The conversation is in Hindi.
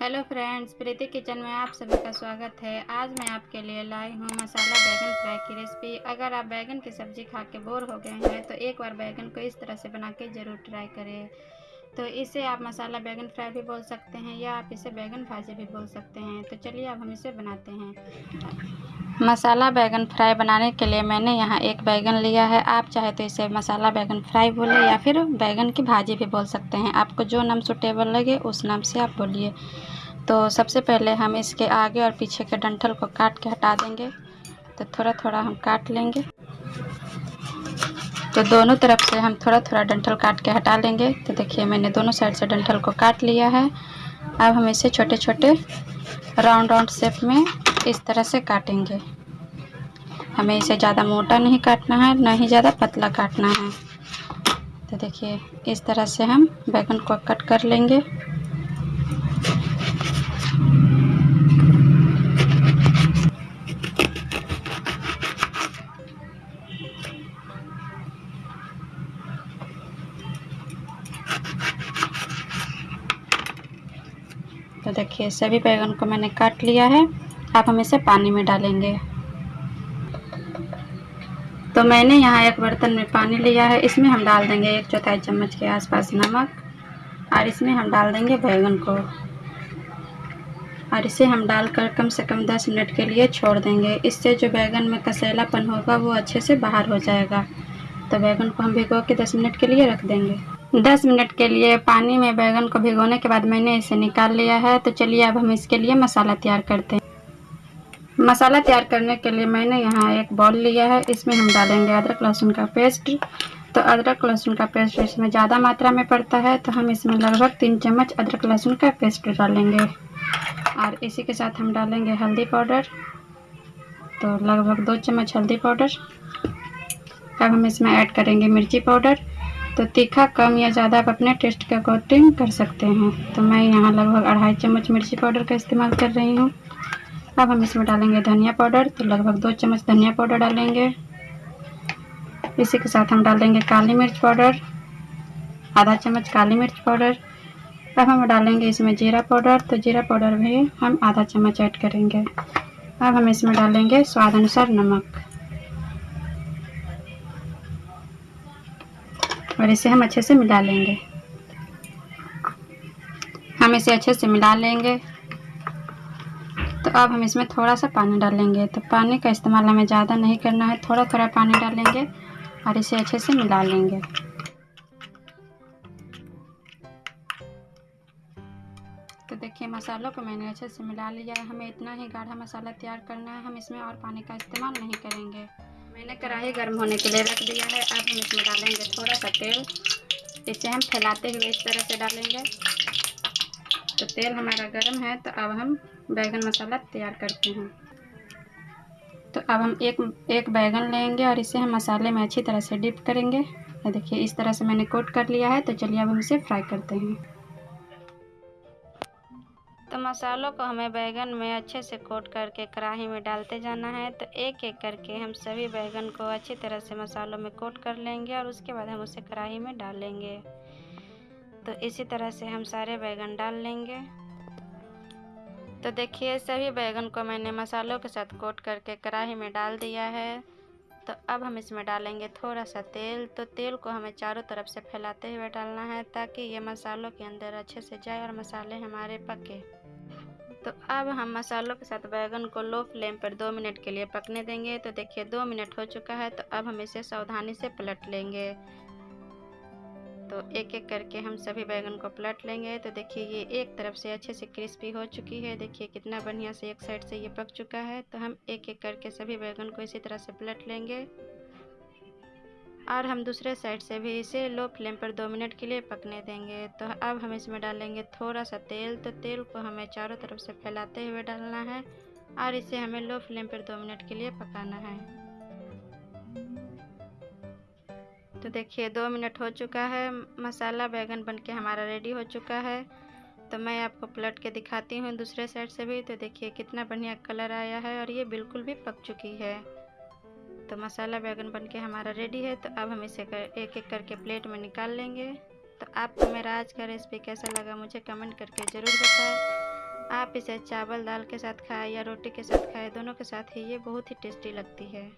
हेलो फ्रेंड्स, प्रीति किचन में आप सभी का स्वागत है। आज मैं आपके लिए लाई हूँ मसाला बैगन फ्राई की रेसिपी अगर आप बैगन की सब्ज़ी खा के बोर हो गए हैं तो एक बार बैगन को इस तरह से बना के ज़रूर ट्राई करें। तो इसे आप मसाला बैगन फ्राई भी बोल सकते हैं या आप इसे बैगन भाजी भी बोल सकते हैं। तो चलिए अब हम इसे बनाते हैं। मसाला बैगन फ्राई बनाने के लिए मैंने यहाँ एक बैगन लिया है। आप चाहे तो इसे मसाला बैगन फ्राई बोले या फिर बैगन की भाजी भी बोल सकते हैं। आपको जो नाम सुटेबल लगे, उस नाम से आप बोलिए। तो सबसे पहले हम इसके आगे और पीछे के डंठल को काट के हटा देंगे। तो थोड़ा थोड़ा हम काट लेंगे। तो दोनों तरफ़ से हम थोड़ा थोड़ा डंठल काट के हटा लेंगे। तो देखिए, मैंने दोनों साइड से डंठल को काट लिया है। अब हम इसे छोटे छोटे राउंड राउंड शेप में इस तरह से काटेंगे। हमें इसे ज़्यादा मोटा नहीं काटना है, ना ही ज़्यादा पतला काटना है। तो देखिए, इस तरह से हम बैगन को कट कर लेंगे। तो देखिए, सभी बैगन को मैंने काट लिया है। आप हम इसे पानी में डालेंगे। तो मैंने यहाँ एक बर्तन में पानी लिया है। इसमें हम डाल देंगे एक चौथाई चम्मच के आसपास नमक, और इसमें हम डाल देंगे बैगन को। और इसे हम डालकर कम से कम 10 मिनट के लिए छोड़ देंगे। इससे जो बैगन में कसेलापन होगा, वो अच्छे से बाहर हो जाएगा। तो बैगन को हम भिगो के 10 मिनट के लिए रख देंगे। दस मिनट के लिए पानी में बैगन को भिगोने के बाद मैंने इसे निकाल लिया है। तो चलिए अब हम इसके लिए मसाला तैयार करते हैं। मसाला तैयार करने के लिए मैंने यहाँ एक बॉल लिया है। इसमें हम डालेंगे अदरक, लहसुन का पेस्ट। तो अदरक, लहसुन का पेस्ट इसमें ज़्यादा मात्रा में पड़ता है तो हम इसमें लगभग तीन चम्मच अदरक, लहसुन का पेस्ट डालेंगे। और इसी के साथ हम डालेंगे हल्दी पाउडर। तो लगभग दो चम्मच हल्दी पाउडर। अब हम इसमें ऐड करेंगे मिर्ची पाउडर। तो तीखा कम या ज़्यादा आप अपने टेस्ट के अकॉर्डिंग कर सकते हैं। तो मैं यहाँ लगभग अढ़ाई चम्मच मिर्ची पाउडर का इस्तेमाल कर रही हूँ। अब हम इसमें डालेंगे धनिया पाउडर तो लगभग दो चम्मच धनिया पाउडर डालेंगे। इसी के साथ हम डालेंगे काली मिर्च पाउडर, आधा चम्मच काली मिर्च पाउडर। अब हम डालेंगे इसमें जीरा पाउडर तो जीरा पाउडर भी हम आधा चम्मच ऐड करेंगे। अब हम इसमें डालेंगे स्वाद अनुसार नमक। और इसे हम अच्छे से मिला लेंगे। हम इसे अच्छे से मिला लेंगे। तो अब हम इसमें थोड़ा सा पानी डालेंगे। तो पानी का इस्तेमाल हमें ज़्यादा नहीं करना है थोड़ा थोड़ा पानी डालेंगे और इसे अच्छे से मिला लेंगे। तो देखिए, मसालों को मैंने अच्छे से मिला लिया है। हमें इतना ही गाढ़ा मसाला तैयार करना है। हम इसमें और पानी का इस्तेमाल नहीं करेंगे। मैंने कढ़ाई गर्म होने के लिए रख दिया है। अब हम इसमें डालेंगे थोड़ा सा तेल। इसे हम फैलाते हुए इस तरह से डालेंगे। तो तेल हमारा गर्म है तो अब हम बैगन मसाला तैयार करते हैं। तो अब हम एक एक बैगन लेंगे और इसे हम मसाले में अच्छी तरह से डिप करेंगे। देखिए, इस तरह से मैंने कोट कर लिया है तो चलिए अब हम इसे फ्राई करते हैं। तो मसालों को हमें बैगन में अच्छे से कोट करके कढ़ाई में डालते जाना है तो एक एक करके हम सभी बैगन को अच्छी तरह से मसालों में कोट कर लेंगे और उसके बाद हम उसे कढ़ाई में डाल लेंगे तो इसी तरह से हम सारे बैगन डाल लेंगे। तो देखिए, सभी बैगन को मैंने मसालों के साथ कोट करके कढ़ाई में डाल दिया है। तो अब हम इसमें डालेंगे थोड़ा सा तेल। तो तेल को हमें चारों तरफ़ से फैलाते हुए डालना है ताकि ये मसालों के अंदर अच्छे से जाए और मसाले हमारे पके। तो अब हम मसालों के साथ बैगन को लो फ्लेम पर दो मिनट के लिए पकने देंगे। तो देखिए, दो मिनट हो चुका है तो अब हम इसे सावधानी से पलट लेंगे। तो एक एक करके हम सभी बैगन को पलट लेंगे। तो देखिए, ये एक तरफ़ से अच्छे से क्रिस्पी हो चुकी है। देखिए, कितना बढ़िया से एक साइड से ये पक चुका है। तो हम एक एक करके सभी बैगन को इसी तरह से पलट लेंगे। और हम दूसरे साइड से भी इसे लो फ्लेम पर दो मिनट के लिए पकने देंगे। तो अब हम इसमें डालेंगे थोड़ा सा तेल। तो तेल को हमें चारों तरफ़ से फैलाते हुए डालना है और इसे हमें लो फ्लेम पर दो मिनट के लिए पकाना है। तो देखिए दो मिनट हो चुका है मसाला बैगन बनके हमारा रेडी हो चुका है। तो मैं आपको पलट के दिखाती हूँ दूसरे साइड से भी। तो देखिए कितना बढ़िया कलर आया है और ये बिल्कुल भी पक चुकी है। तो मसाला बैगन बन के हमारा रेडी है। तो अब हम इसे कर, एक एक करके प्लेट में निकाल लेंगे। तो आपको मेरा आज का रेसिपी कैसा लगा मुझे कमेंट करके ज़रूर बताएँ। आप इसे चावल दाल के साथ खाएँ या रोटी के साथ खाएँ दोनों के साथ ही ये बहुत ही टेस्टी लगती है।